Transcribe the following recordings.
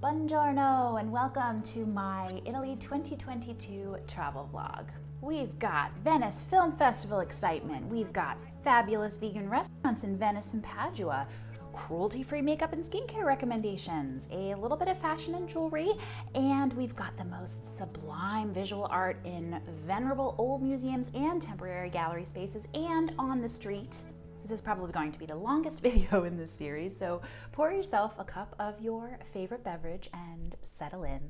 Buongiorno and welcome to my Italy 2022 travel vlog. We've got Venice Film Festival excitement, we've got fabulous vegan restaurants in Venice and Padua, cruelty-free makeup and skincare recommendations, a little bit of fashion and jewelry, and we've got the most sublime visual art in venerable old museums and temporary gallery spaces and on the street this is probably going to be the longest video in this series, so pour yourself a cup of your favorite beverage and settle in.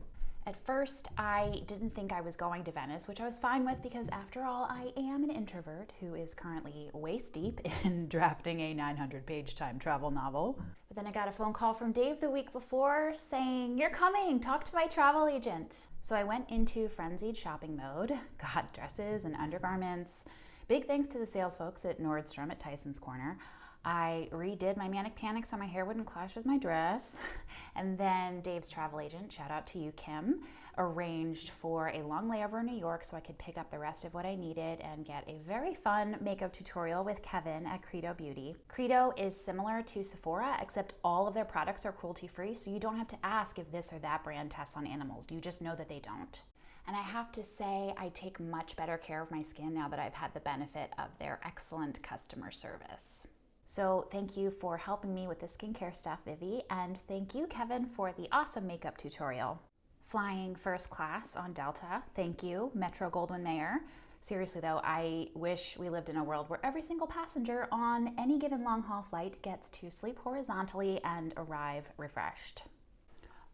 At first, I didn't think I was going to Venice, which I was fine with because after all, I am an introvert who is currently waist deep in drafting a 900 page time travel novel. But then I got a phone call from Dave the week before saying, You're coming, talk to my travel agent. So I went into frenzied shopping mode, got dresses and undergarments, Big thanks to the sales folks at Nordstrom at Tyson's Corner. I redid my Manic Panic so my hair wouldn't clash with my dress. And then Dave's travel agent, shout out to you, Kim, arranged for a long layover in New York so I could pick up the rest of what I needed and get a very fun makeup tutorial with Kevin at Credo Beauty. Credo is similar to Sephora, except all of their products are cruelty free, so you don't have to ask if this or that brand tests on animals. You just know that they don't. And I have to say, I take much better care of my skin now that I've had the benefit of their excellent customer service. So thank you for helping me with the skincare stuff, Vivi, and thank you, Kevin, for the awesome makeup tutorial. Flying first class on Delta, thank you, Metro Goldwyn Mayer. Seriously though, I wish we lived in a world where every single passenger on any given long haul flight gets to sleep horizontally and arrive refreshed.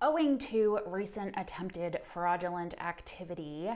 Owing to recent attempted fraudulent activity,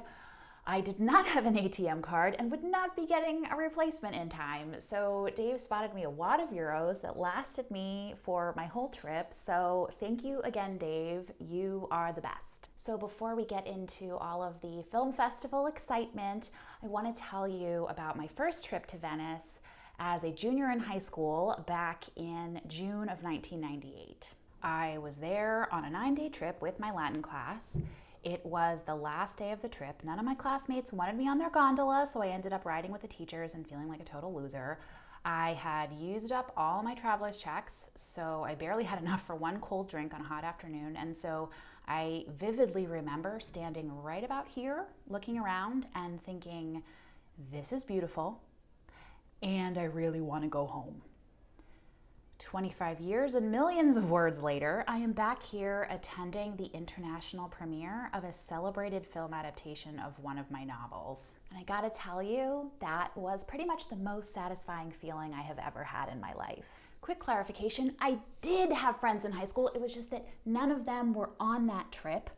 I did not have an ATM card and would not be getting a replacement in time. So Dave spotted me a wad of euros that lasted me for my whole trip. So thank you again, Dave. You are the best. So before we get into all of the film festival excitement, I want to tell you about my first trip to Venice as a junior in high school back in June of 1998. I was there on a nine day trip with my Latin class. It was the last day of the trip. None of my classmates wanted me on their gondola, so I ended up riding with the teachers and feeling like a total loser. I had used up all my traveler's checks, so I barely had enough for one cold drink on a hot afternoon. And so I vividly remember standing right about here, looking around and thinking, this is beautiful, and I really want to go home. 25 years and millions of words later, I am back here attending the international premiere of a celebrated film adaptation of one of my novels. And I gotta tell you, that was pretty much the most satisfying feeling I have ever had in my life. Quick clarification, I did have friends in high school, it was just that none of them were on that trip.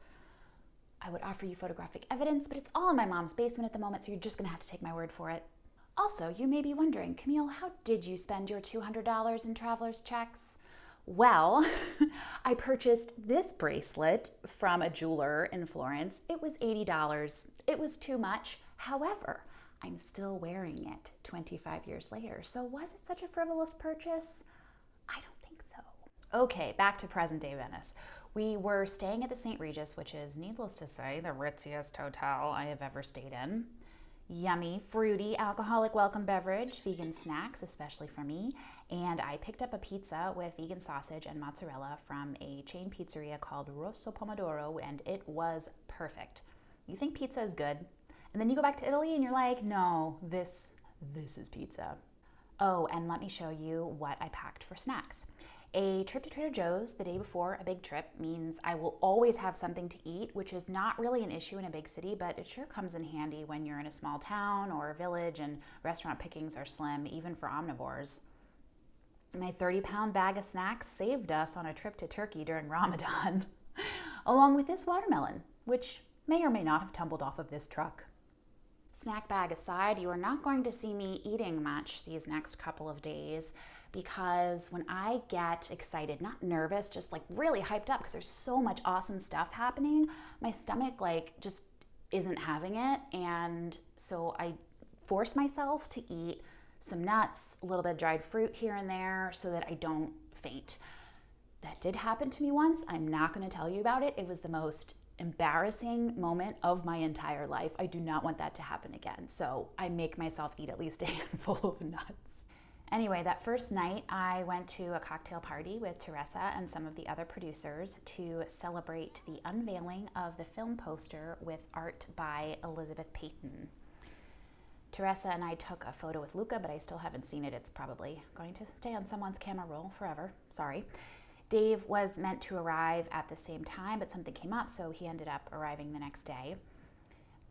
I would offer you photographic evidence, but it's all in my mom's basement at the moment, so you're just gonna have to take my word for it. Also, you may be wondering, Camille, how did you spend your $200 in traveler's checks? Well, I purchased this bracelet from a jeweler in Florence. It was $80. It was too much. However, I'm still wearing it 25 years later. So was it such a frivolous purchase? I don't think so. Okay, back to present day Venice. We were staying at the St. Regis, which is, needless to say, the ritziest hotel I have ever stayed in yummy, fruity, alcoholic welcome beverage, vegan snacks, especially for me. And I picked up a pizza with vegan sausage and mozzarella from a chain pizzeria called Rosso Pomodoro, and it was perfect. You think pizza is good, and then you go back to Italy and you're like, no, this, this is pizza. Oh, and let me show you what I packed for snacks. A trip to Trader Joe's the day before a big trip means I will always have something to eat, which is not really an issue in a big city, but it sure comes in handy when you're in a small town or a village and restaurant pickings are slim, even for omnivores. My 30 pound bag of snacks saved us on a trip to Turkey during Ramadan, along with this watermelon, which may or may not have tumbled off of this truck. Snack bag aside, you are not going to see me eating much these next couple of days because when I get excited, not nervous, just like really hyped up because there's so much awesome stuff happening, my stomach like just isn't having it. And so I force myself to eat some nuts, a little bit of dried fruit here and there so that I don't faint. That did happen to me once. I'm not going to tell you about it. It was the most embarrassing moment of my entire life. I do not want that to happen again. So I make myself eat at least a handful of nuts. Anyway, that first night, I went to a cocktail party with Teresa and some of the other producers to celebrate the unveiling of the film poster with art by Elizabeth Peyton. Teresa and I took a photo with Luca, but I still haven't seen it. It's probably going to stay on someone's camera roll forever. Sorry. Dave was meant to arrive at the same time, but something came up, so he ended up arriving the next day.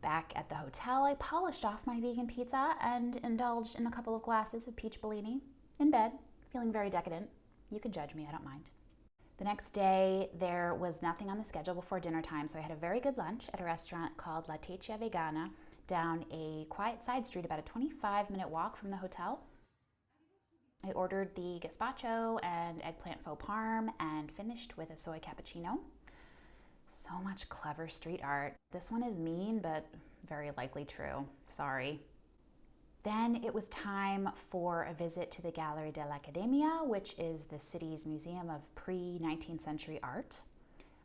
Back at the hotel, I polished off my vegan pizza and indulged in a couple of glasses of peach Bellini in bed, feeling very decadent. You can judge me, I don't mind. The next day, there was nothing on the schedule before dinner time, so I had a very good lunch at a restaurant called La Tecia Vegana down a quiet side street about a 25 minute walk from the hotel. I ordered the gazpacho and eggplant faux parm and finished with a soy cappuccino. So much clever street art. This one is mean, but very likely true. Sorry. Then it was time for a visit to the Gallery dell'Accademia, which is the city's museum of pre 19th century art.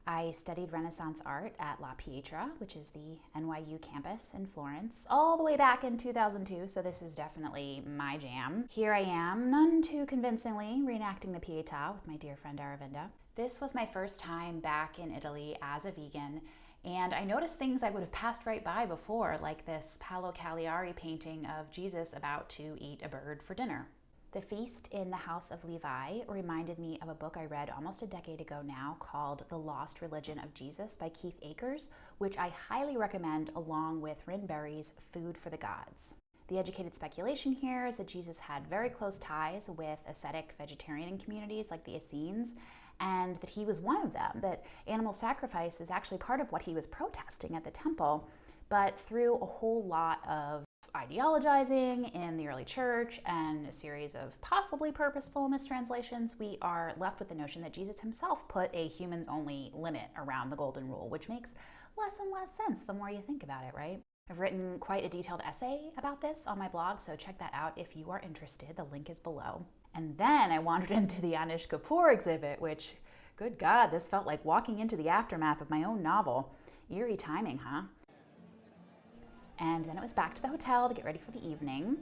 I studied Renaissance art at La Pietra, which is the NYU campus in Florence, all the way back in 2002, so this is definitely my jam. Here I am, none too convincingly, reenacting the Pietà with my dear friend Aravinda. This was my first time back in Italy as a vegan, and I noticed things I would have passed right by before, like this Paolo Cagliari painting of Jesus about to eat a bird for dinner. The Feast in the House of Levi reminded me of a book I read almost a decade ago now called The Lost Religion of Jesus by Keith Akers, which I highly recommend along with Rynn Berry's Food for the Gods. The educated speculation here is that Jesus had very close ties with ascetic vegetarian communities like the Essenes, and that he was one of them, that animal sacrifice is actually part of what he was protesting at the temple, but through a whole lot of ideologizing in the early church and a series of possibly purposeful mistranslations, we are left with the notion that Jesus himself put a humans only limit around the golden rule, which makes less and less sense the more you think about it, right? I've written quite a detailed essay about this on my blog, so check that out if you are interested. The link is below. And then I wandered into the Anish Kapoor exhibit, which, good God, this felt like walking into the aftermath of my own novel. Eerie timing, huh? And then it was back to the hotel to get ready for the evening.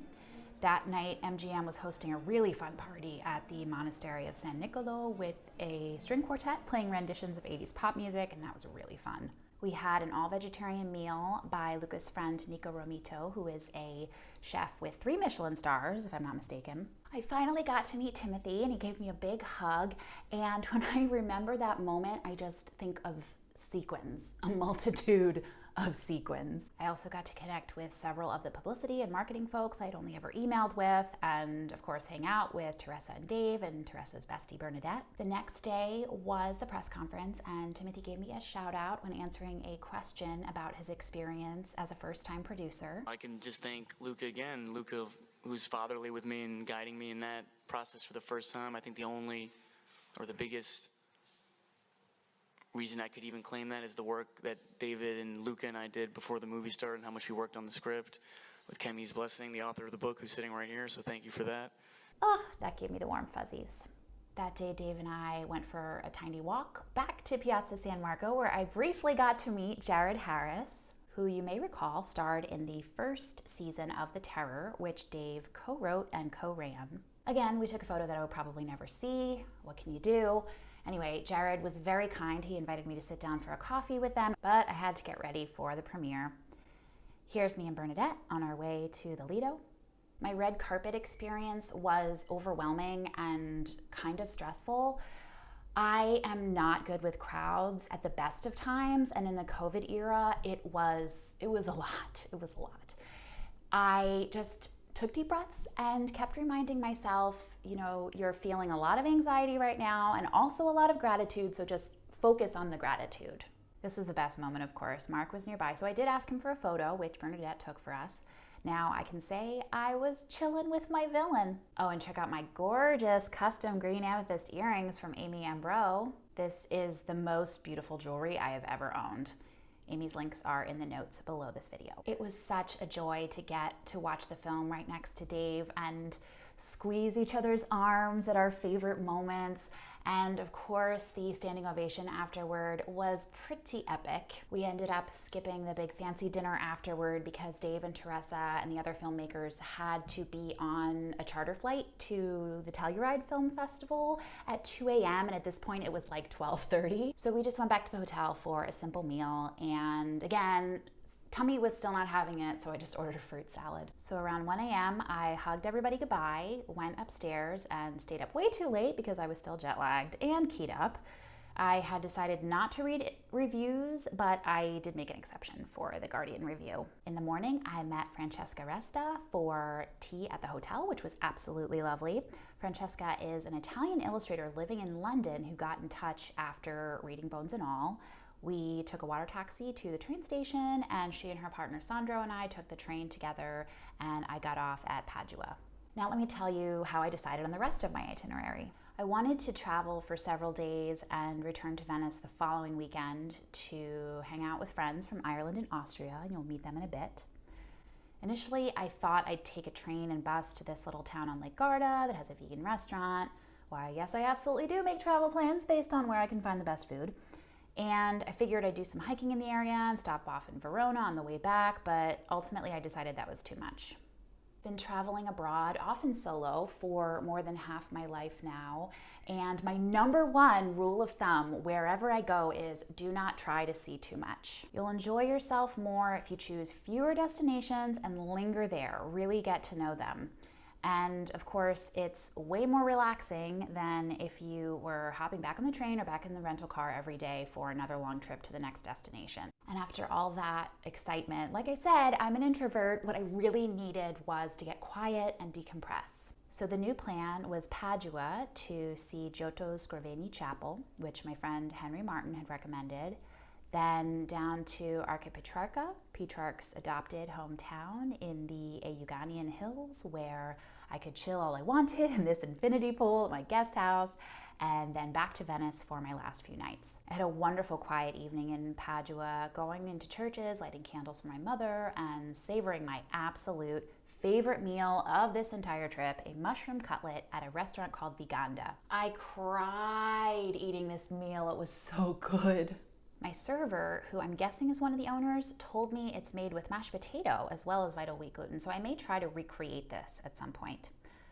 That night, MGM was hosting a really fun party at the Monastery of San Nicolo with a string quartet playing renditions of 80s pop music, and that was really fun. We had an all vegetarian meal by Luca's friend Niko Romito, who is a chef with three Michelin stars, if I'm not mistaken. I finally got to meet Timothy, and he gave me a big hug. And when I remember that moment, I just think of sequins, a multitude of sequins. I also got to connect with several of the publicity and marketing folks I'd only ever emailed with, and of course, hang out with Teresa and Dave and Teresa's bestie Bernadette. The next day was the press conference, and Timothy gave me a shout out when answering a question about his experience as a first time producer. I can just thank Luca again, Luca, who's fatherly with me and guiding me in that process for the first time. I think the only or the biggest reason I could even claim that is the work that David and Luca and I did before the movie started and how much we worked on the script with Kemi's blessing, the author of the book, who's sitting right here. So thank you for that. Oh, that gave me the warm fuzzies. That day, Dave and I went for a tiny walk back to Piazza San Marco, where I briefly got to meet Jared Harris, who you may recall starred in the first season of The Terror, which Dave co wrote and co ran. Again, we took a photo that I would probably never see. What can you do? Anyway, Jared was very kind. He invited me to sit down for a coffee with them, but I had to get ready for the premiere. Here's me and Bernadette on our way to the Lido. My red carpet experience was overwhelming and kind of stressful. I am not good with crowds at the best of times and in the COVID era it was it was a lot. It was a lot. I just took deep breaths and kept reminding myself, you know, you're feeling a lot of anxiety right now and also a lot of gratitude, so just focus on the gratitude. This was the best moment, of course. Mark was nearby, so I did ask him for a photo, which Bernadette took for us. Now I can say I was chilling with my villain. Oh, and check out my gorgeous custom green amethyst earrings from Amy Ambro. This is the most beautiful jewelry I have ever owned. Amy's links are in the notes below this video. It was such a joy to get to watch the film right next to Dave and squeeze each other's arms at our favorite moments And of course, the standing ovation afterward was pretty epic. We ended up skipping the big fancy dinner afterward because Dave and Teresa and the other filmmakers had to be on a charter flight to the Telluride Film Festival at 2 a.m. And at this point, it was like 12:30. So we just went back to the hotel for a simple meal. And again, tummy was still not having it, so I just ordered a fruit salad. So around 1 a.m., I hugged everybody goodbye, went upstairs, and stayed up way too late because I was still jet lagged and keyed up. I had decided not to read reviews, but I did make an exception for the Guardian review. In the morning, I met Francesca Resta for tea at the hotel, which was absolutely lovely. Francesca is an Italian illustrator living in London who got in touch after reading Bones and All. We took a water taxi to the train station, and she and her partner Sandro and I took the train together, and I got off at Padua. Now, let me tell you how I decided on the rest of my itinerary. I wanted to travel for several days and return to Venice the following weekend to hang out with friends from Ireland and Austria, and you'll meet them in a bit. Initially, I thought I'd take a train and bus to this little town on Lake Garda that has a vegan restaurant. Why, yes, I absolutely do make travel plans based on where I can find the best food. And I figured I'd do some hiking in the area and stop off in Verona on the way back, but ultimately I decided that was too much. Been traveling abroad, often solo, for more than half my life now. And my number one rule of thumb wherever I go is do not try to see too much. You'll enjoy yourself more if you choose fewer destinations and linger there, really get to know them. And of course, it's way more relaxing than if you were hopping back on the train or back in the rental car every day for another long trip to the next destination. And after all that excitement, like I said, I'm an introvert. What I really needed was to get quiet and decompress. So the new plan was Padua to see Giotto's Scrovegni Chapel, which my friend Henry Martin had recommended, then down to Arquà Petrarca, Petrarch's adopted hometown in the Euganean Hills, where I could chill all I wanted in this infinity pool at my guest house, and then back to Venice for my last few nights. I had a wonderful quiet evening in Padua, going into churches, lighting candles for my mother, and savoring my absolute favorite meal of this entire trip a mushroom cutlet at a restaurant called Viganda. I cried eating this meal, it was so good. My server, who I'm guessing is one of the owners, told me it's made with mashed potato as well as vital wheat gluten, so I may try to recreate this at some point.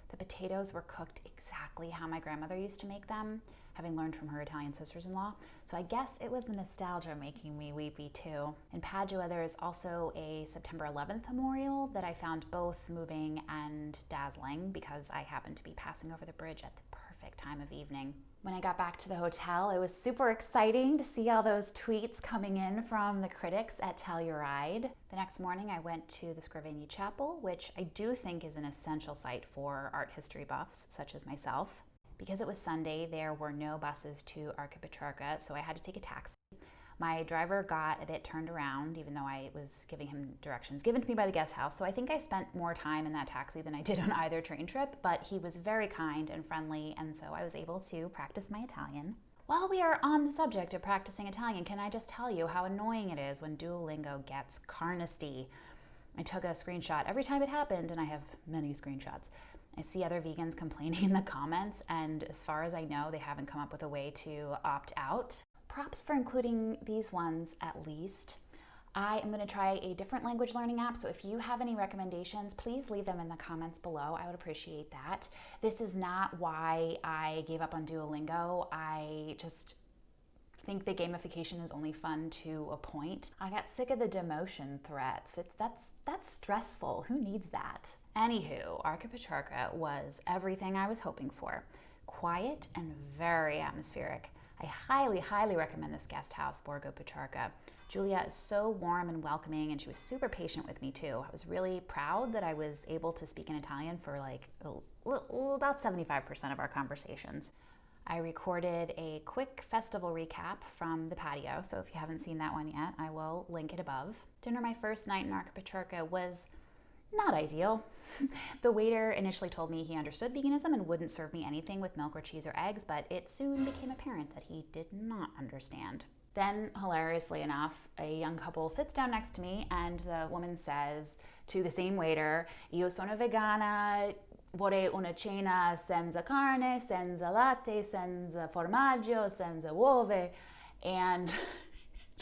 The potatoes were cooked exactly how my grandmother used to make them, having learned from her Italian sisters in law, so I guess it was the nostalgia making me weepy too. In Padua, there is also a September 11th memorial that I found both moving and dazzling because I happened to be passing over the bridge at the perfect time of evening. When I got back to the hotel, it was super exciting to see all those tweets coming in from the critics at Telluride. The next morning, I went to the Scrovegni Chapel, which I do think is an essential site for art history buffs such as myself. Because it was Sunday, there were no buses to Arquà Petrarca, so I had to take a taxi. My driver got a bit turned around, even though I was giving him directions given to me by the guest house. So I think I spent more time in that taxi than I did on either train trip, but he was very kind and friendly, and so I was able to practice my Italian. While we are on the subject of practicing Italian, can I just tell you how annoying it is when Duolingo gets carnesty? I took a screenshot every time it happened, and I have many screenshots. I see other vegans complaining in the comments, and as far as I know, they haven't come up with a way to opt out props for including these ones at least. I am going to try a different language learning app, so if you have any recommendations, please leave them in the comments below. I would appreciate that. This is not why I gave up on Duolingo. I just think the gamification is only fun to a point. I got sick of the demotion threats. It's that's that's stressful. Who needs that? Anywho, Arquà Petrarca was everything I was hoping for. Quiet and very atmospheric. I highly, highly recommend this guest house, Borgo Petrarca. Julia is so warm and welcoming, and she was super patient with me too. I was really proud that I was able to speak in Italian for like about 75% of our conversations. I recorded a quick festival recap from the patio, so if you haven't seen that one yet, I will link it above. Dinner my first night in Arquà Petrarca was not ideal. the waiter initially told me he understood veganism and wouldn't serve me anything with milk or cheese or eggs, but it soon became apparent that he did not understand. Then, hilariously enough, a young couple sits down next to me and the woman says to the same waiter, Io sono vegana, vorrei una cena senza carne, senza latte, senza formaggio, senza uova. And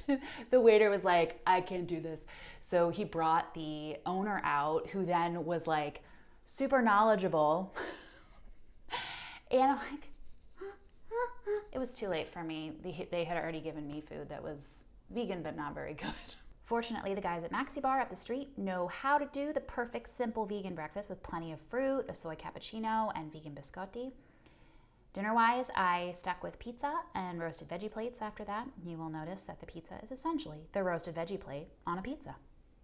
the waiter was like, I can't do this. So he brought the owner out, who then was like super knowledgeable. and I'm like, it was too late for me. They had already given me food that was vegan but not very good. Fortunately, the guys at Maxi Bar up the street know how to do the perfect simple vegan breakfast with plenty of fruit, a soy cappuccino, and vegan biscotti. Dinner wise, I stuck with pizza and roasted veggie plates after that. You will notice that the pizza is essentially the roasted veggie plate on a pizza,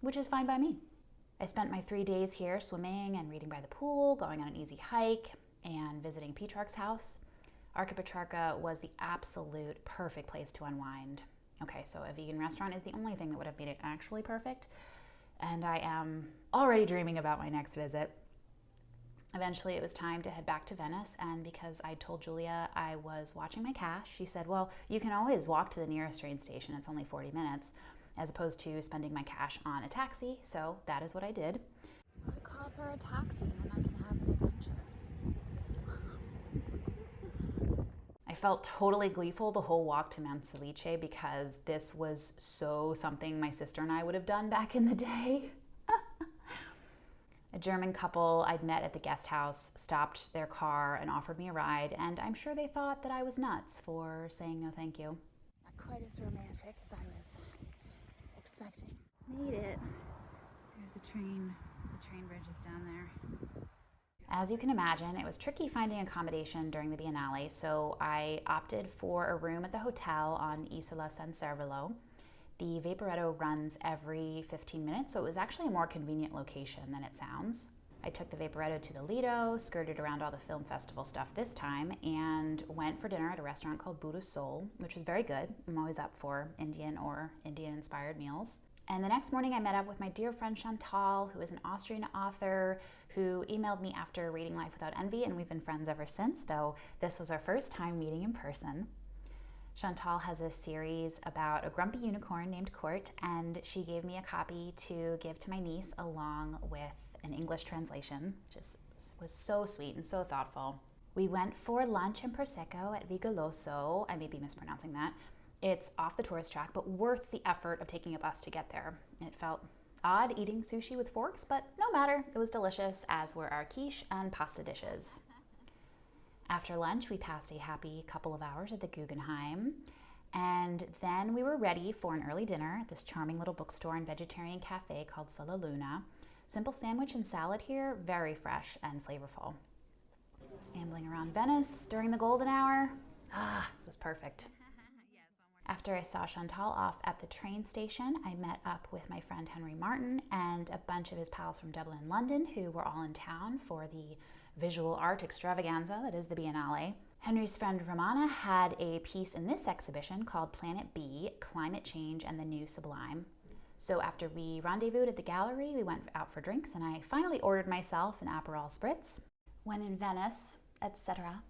which is fine by me. I spent my three days here swimming and reading by the pool, going on an easy hike, and visiting Petrarch's house. Arquà Petrarca was the absolute perfect place to unwind. Okay, so a vegan restaurant is the only thing that would have made it actually perfect. And I am already dreaming about my next visit. Eventually, it was time to head back to Venice, and because I told Julia I was watching my cash, she said, Well, you can always walk to the nearest train station, it's only 40 minutes, as opposed to spending my cash on a taxi, so that is what I did. I call for a taxi when I can have an adventure. I felt totally gleeful the whole walk to Monselice because this was so something my sister and I would have done back in the day. A German couple I'd met at the guest house stopped their car and offered me a ride, and I'm sure they thought that I was nuts for saying no thank you. Not quite as romantic as I was expecting. Made it. There's a train. The train bridge is down there. As you can imagine, it was tricky finding accommodation during the Biennale, so I opted for a room at the hotel on Isola San Servolo. The Vaporetto runs every 15 minutes, so it was actually a more convenient location than it sounds. I took the Vaporetto to the Lido, skirted around all the film festival stuff this time, and went for dinner at a restaurant called Buddha Soul, which was very good. I'm always up for Indian or Indian inspired meals. And the next morning, I met up with my dear friend Chantal, who is an Austrian author who emailed me after reading Life Without Envy, and we've been friends ever since, though this was our first time meeting in person. Chantal has a series about a grumpy unicorn named Court, and she gave me a copy to give to my niece along with an English translation, which is, was so sweet and so thoughtful. We went for lunch and Prosecco at Vigoloso. I may be mispronouncing that. It's off the tourist track, but worth the effort of taking a bus to get there. It felt odd eating sushi with forks, but no matter, it was delicious, as were our quiche and pasta dishes. After lunch, we passed a happy couple of hours at the Guggenheim. And then we were ready for an early dinner at this charming little bookstore and vegetarian cafe called Sullaluna. Simple sandwich and salad here, very fresh and flavorful. Ambling around Venice during the golden hour, ah, it was perfect. After I saw Chantal off at the train station, I met up with my friend Henry Martin and a bunch of his pals from Dublin and London who were all in town for the visual art extravaganza that is the Biennale. Henry's friend Romana had a piece in this exhibition called Planet B Climate Change and the New Sublime. So after we rendezvoused at the gallery, we went out for drinks, and I finally ordered myself an Aperol Spritz. When in Venice, etc.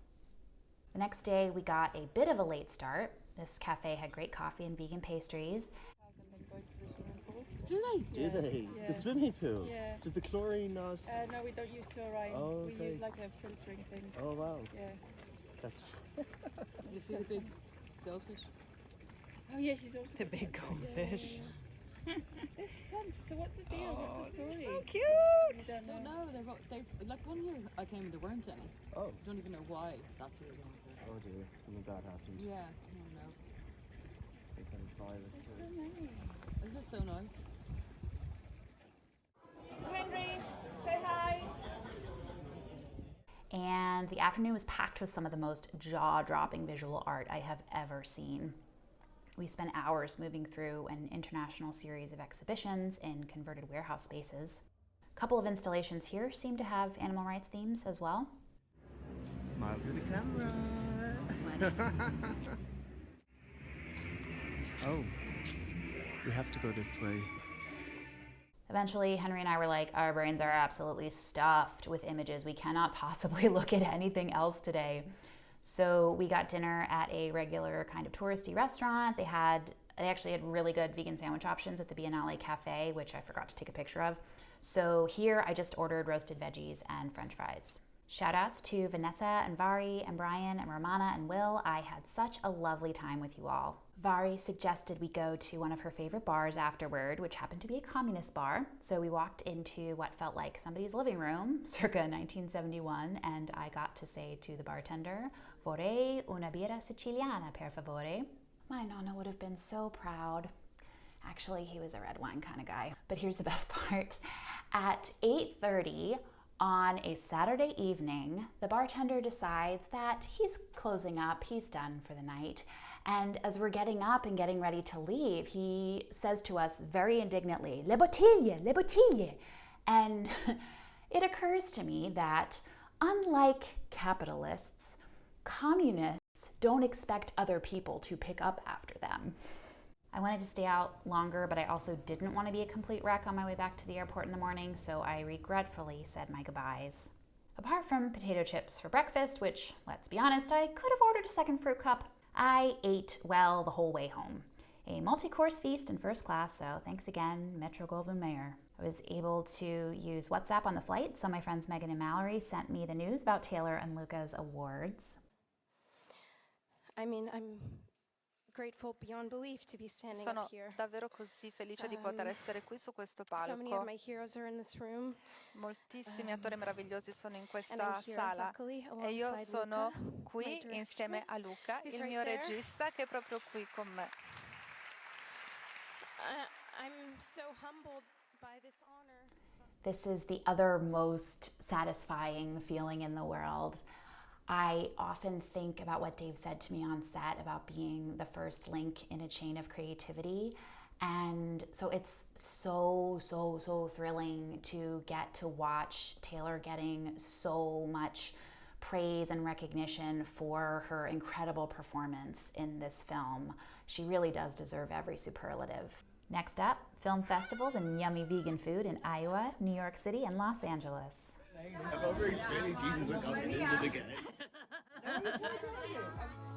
The next day, we got a bit of a late start. This cafe had great coffee and vegan pastries, do they? Do they? Yeah. The swimming pool? Yeah. Does the chlorine not? Uh, no, we don't use chlorine. Oh, We use like a filtering thing. Oh wow, Yeah. that's. Did you see the big goldfish? Oh yeah, she's also. the big goldfish. This one. So what's the deal? what's the story? So cute! You don't don't know. know. They've, they've like one year I came and there weren't any. Oh, Don't even know why that year. they weren't oh dear, something bad happened. Yeah, I don't know. Some kind of virus. So Or... many. Isn't it so nice? Henry, say hi. And the afternoon was packed with some of the most jaw dropping visual art I have ever seen. We spent hours moving through an international series of exhibitions in converted warehouse spaces. A couple of installations here seem to have animal rights themes as well. Smile for the camera. oh, we have to go this way. Eventually, Henry and I were like, our brains are absolutely stuffed with images. We cannot possibly look at anything else today. So we got dinner at a regular kind of touristy restaurant. They had they actually had really good vegan sandwich options at the Biennale Cafe, which I forgot to take a picture of. So here I just ordered roasted veggies and french fries. Shout outs to Vanessa and Vari and Brian and Romana and Will. I had such a lovely time with you all. Vari suggested we go to one of her favorite bars afterward, which happened to be a communist bar. So we walked into what felt like somebody's living room, circa 1971, and I got to say to the bartender, Vorrei una birra siciliana, per favore. My nonna would have been so proud. Actually, he was a red wine kind of guy. But here's the best part. At 8:30 on a Saturday evening, the bartender decides that he's closing up, he's done for the night. And as we're getting up and getting ready to leave, he says to us very indignantly, Le bottiglie, le bottiglie. And it occurs to me that unlike capitalists, communists don't expect other people to pick up after them. I wanted to stay out longer, but I also didn't want to be a complete wreck on my way back to the airport in the morning, so I regretfully said my goodbyes. Apart from potato chips for breakfast, which, let's be honest, I could have ordered a second fruit cup, I ate well the whole way home. A multi course feast in first class, so thanks again, Metro Goldwyn Mayer. I was able to use WhatsApp on the flight, so my friends Megan and Mallory sent me the news about Taylor and Luca's awards. I mean, I'm Sono up here. davvero così felice di poter Um, essere qui su questo So many of palco. my heroes are in this room, Moltissimi attori meravigliosi sono in and I'm questa here, sala luckily, e io alongside sono Luca, my qui director. insieme a Luca, He's il right mio there. regista, che è proprio qui con me. Uh, I'm so humbled by this honor. This is the other most satisfying feeling in the world. I often think about what Dave said to me on set about being the first link in a chain of creativity. And so it's so, so, so thrilling to get to watch Taylor getting so much praise and recognition for her incredible performance in this film. She really does deserve every superlative. Next up, film festivals and yummy vegan food in Iowa, New York City, and Los Angeles. Jesus and confidence again.